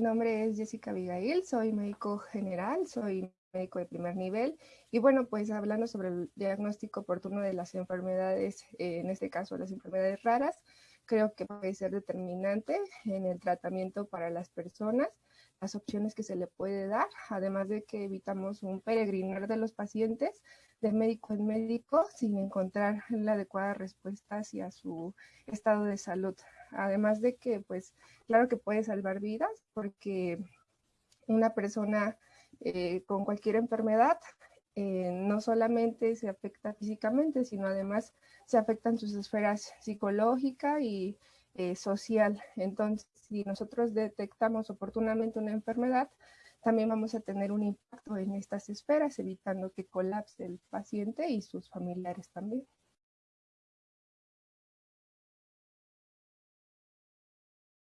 Mi nombre es Jessica Abigail, soy médico general, soy médico de primer nivel. Y bueno, pues hablando sobre el diagnóstico oportuno de las enfermedades, eh, en este caso las enfermedades raras, creo que puede ser determinante en el tratamiento para las personas, las opciones que se le puede dar, además de que evitamos un peregrinar de los pacientes de médico en médico sin encontrar la adecuada respuesta hacia su estado de salud. Además de que, pues, claro que puede salvar vidas porque una persona eh, con cualquier enfermedad eh, no solamente se afecta físicamente, sino además se afectan sus esferas psicológica y eh, social. Entonces, si nosotros detectamos oportunamente una enfermedad, también vamos a tener un impacto en estas esferas, evitando que colapse el paciente y sus familiares también.